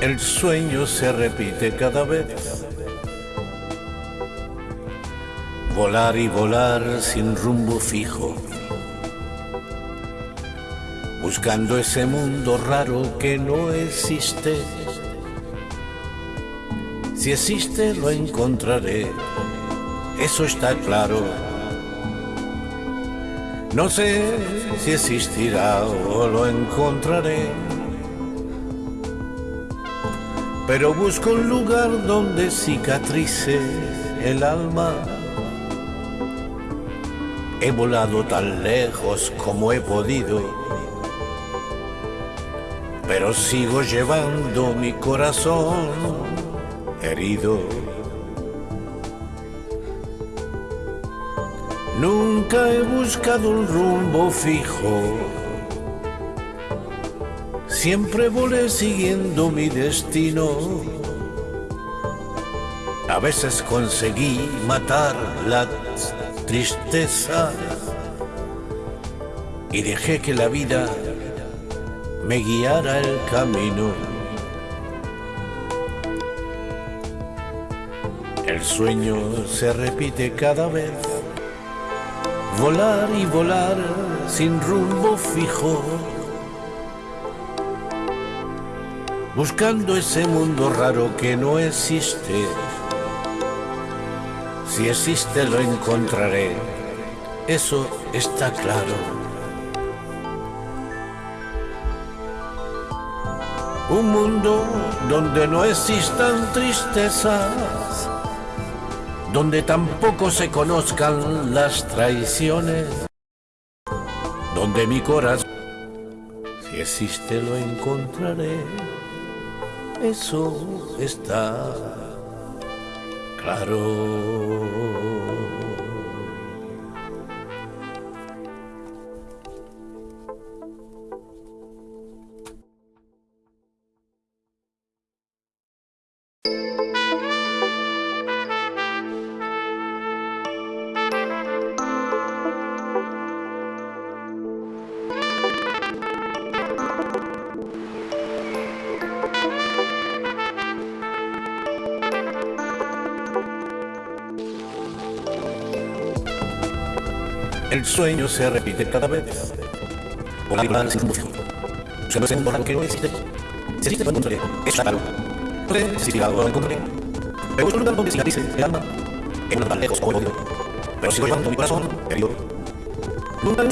El sueño se repite cada vez. Volar y volar sin rumbo fijo. Buscando ese mundo raro que no existe. Si existe lo encontraré, eso está claro. No sé si existirá o lo encontraré pero busco un lugar donde cicatrice el alma. He volado tan lejos como he podido, pero sigo llevando mi corazón herido. Nunca he buscado un rumbo fijo Siempre volé siguiendo mi destino. A veces conseguí matar la tristeza y dejé que la vida me guiara el camino. El sueño se repite cada vez, volar y volar sin rumbo fijo buscando ese mundo raro que no existe. Si existe lo encontraré, eso está claro. Un mundo donde no existan tristezas, donde tampoco se conozcan las traiciones, donde mi corazón, si existe lo encontraré eso está claro. El sueño se repite cada vez. Y volar sin fijo. Buscando ese mundo que no existe. Si existe, lo encontraré. Es claro. No si lo encontraré. Pero busco un lugar donde cicatrice el alma. En un lugar lejos como he podido. Pero sigo llevando mi corazón herido. Nunca